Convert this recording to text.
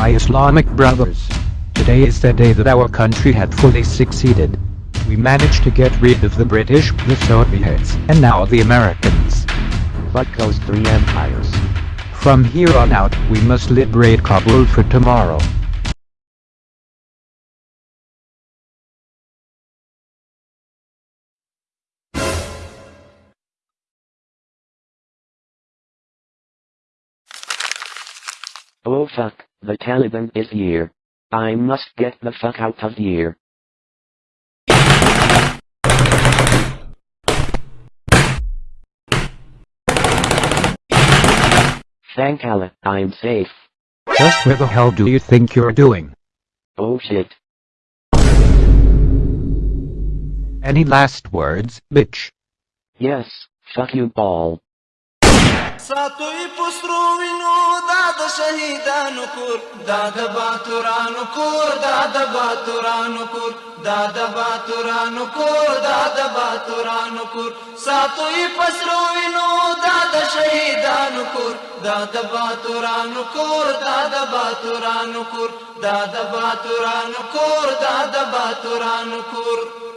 My Islamic brothers. Today is the day that our country had fully succeeded. We managed to get rid of the British, the Soviets, and now the Americans. But those three empires. From here on out, we must liberate Kabul for tomorrow. Oh fuck, the Taliban is here. I must get the fuck out of here. Thank Allah, I'm safe. Just where the hell do you think you're doing? Oh shit. Any last words, bitch? Yes, fuck you ball. ساتوی پسترو وینو دا د شهیدانو کور دا د باتورانو کور دا د باتورانو کور دا د باتورانو کور دا د باتورانو کور ساتوی پسترو وینو دا د شهیدانو کور دا د باتورانو کور دا د باتورانو کور دا د باتورانو کور دا د باتورانو کور